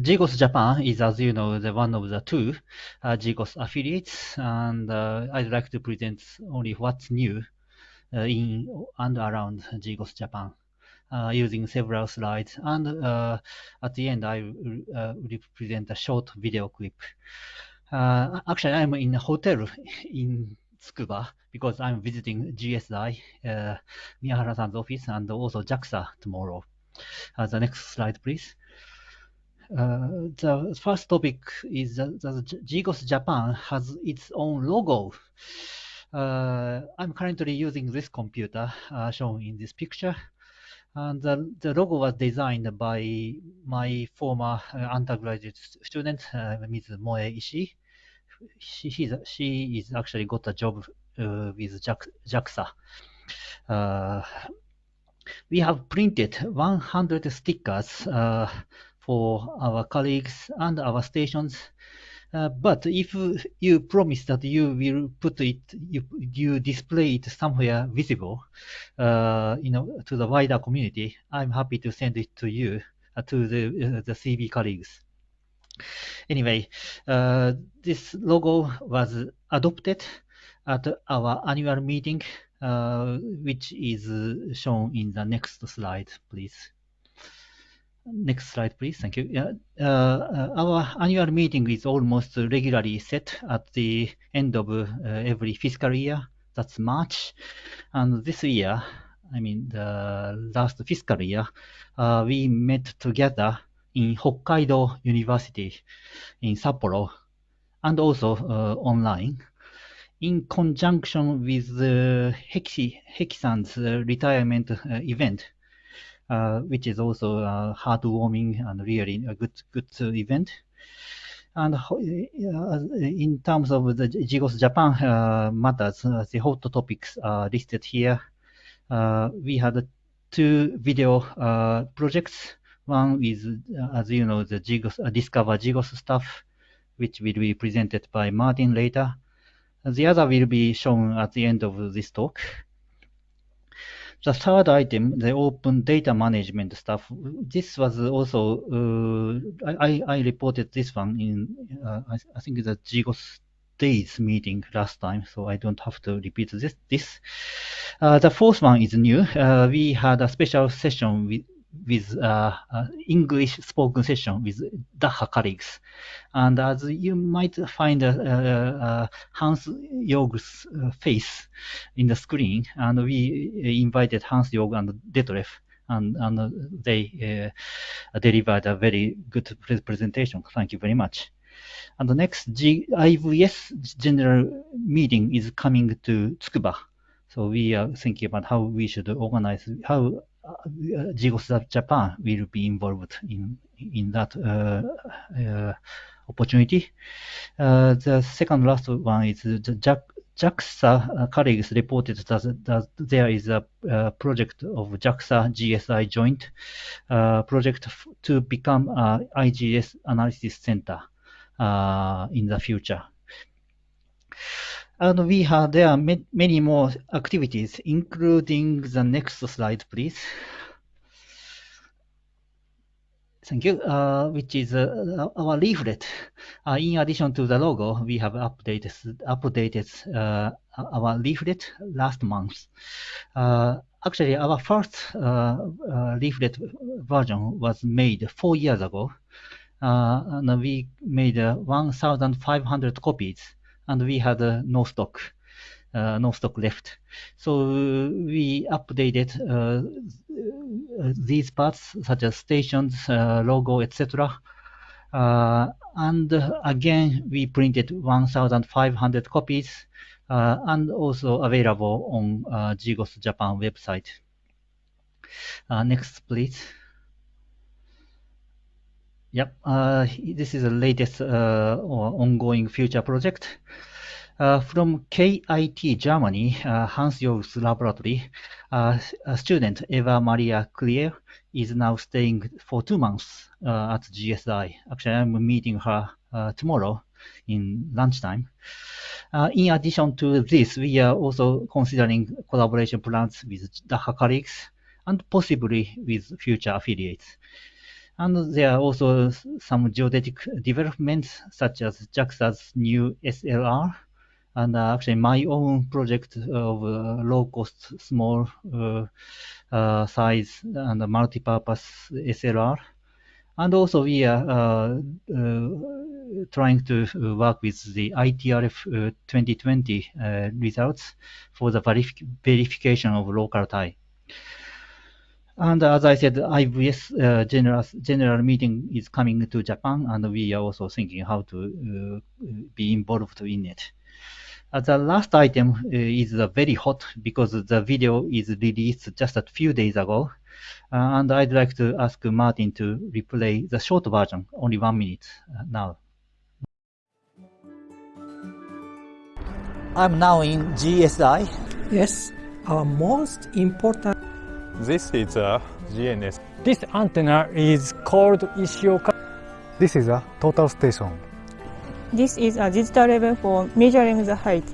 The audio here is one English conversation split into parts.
GGOS Japan is, as you know, the one of the two uh, GGOS affiliates, and uh, I'd like to present only what's new uh, in and around GGOS Japan. Uh, using several slides. And uh, at the end, I uh, will present a short video clip. actually, I'm in a hotel in Tsukuba because I'm visiting GSI, uh, Miyahara-san's office, and also JAXA tomorrow. the next slide, please. Uh, the first topic is that, that Japan has its own logo. Uh, I'm currently using this computer uh, shown in this picture. And the, the logo was designed by my former uh, undergraduate student, uh, Ms. Moe Ishii. She, she is actually got a job with JAXA. We have printed 100 stickers uh, for our colleagues and our stations uh, but if you promise that you will put it, you, you display it somewhere visible, uh, you know, to the wider community, I'm happy to send it to you, uh, to the, uh, the CB colleagues. Anyway, uh, this logo was adopted at our annual meeting, which is shown in the next slide, please. Next slide, please. Thank you. Uh, uh, our annual meeting is almost regularly set at the end of uh, every fiscal year. That's March. And this year, I mean, the last fiscal year, uh, we met together in Hokkaido University in Sapporo and also uh, online in conjunction with the Heki, retirement retirement event uh, Uh, which is also a heartwarming and really a good good uh, event. And uh, in terms of the GGOS Japan uh, matters, the hot topics are listed here. we had two video projects. One is, as you know, the GGOS, Discover GGOS stuff, which will be presented by Martin later. The other will be shown at the end of this talk. The third item, the open data management stuff, this was also, uh, I, I reported this one in, uh, I, I, think the GGOS days meeting last time, so I don't have to repeat this. this. Uh, the fourth one is new. Uh, we had a special session with, with uh, uh, English spoken session with Daha colleagues. And as you might find uh, uh, Hans Jorg's face in the screen, and we invited Hans Jorg and Detlef and, and they uh, delivered a very good presentation. Thank you very much. And the next G IVS general meeting is coming to Tsukuba. So we are thinking about how we should organize, how GGOS Japan will be involved in in that uh, uh, opportunity. Uh, the second last one is the JAXA colleagues reported that, that there is a, project of JAXA GSI joint uh, project to become a IGS analysis center uh, in the future. And we have, there are many more activities, including the next slide, please. Thank you, uh, which is uh, our leaflet. Uh, in addition to the logo, we have updated, updated uh, our leaflet last month. Uh, actually, our first uh, leaflet version was made four years ago. and we made 1,500 copies and we had uh, no stock, uh, no stock left. So we updated uh, these parts such as stations, logo, etc. and again, we printed 1,500 copies and also available on uh, GGOS Japan website. Uh, next, please. Yep, uh, this is the latest uh, ongoing future project. Uh, from KIT Germany, uh, Hans-Jorg's laboratory, uh, a student, Eva Maria Klier, is now staying for two months uh, at GSI. Actually, I'm meeting her tomorrow in lunchtime. in addition to this, we are also considering collaboration plans with Daha colleagues and possibly with future affiliates. And there are also some geodetic developments, such as JAXA's new SLR, and uh, actually my own project of uh, low-cost, small uh, uh, size and multi-purpose SLR. And also we are uh, uh, trying to work with the ITRF uh, 2020 uh, results for the verifi- verification of local tie. And as I said, IVS uh, general general meeting is coming to Japan, and we are also thinking how to uh, be involved in it. Uh, the last item uh, is uh, very hot because the video is released just a few days ago, uh, and I'd like to ask Martin to replay the short version, only one minute uh, now. I'm now in GSI. Yes, our most important. This is a GNS. This antenna is called Ishioka. This is a total station. This is a digital level for measuring the height.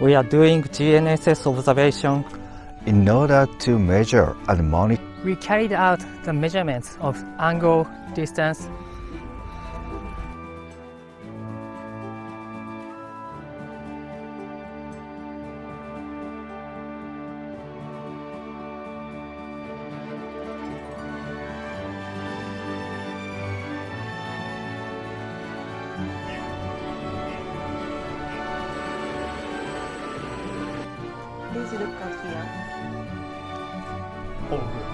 We are doing GNSS observation. In order to measure and monitor We carried out the measurements of angle, distance, Please look at here.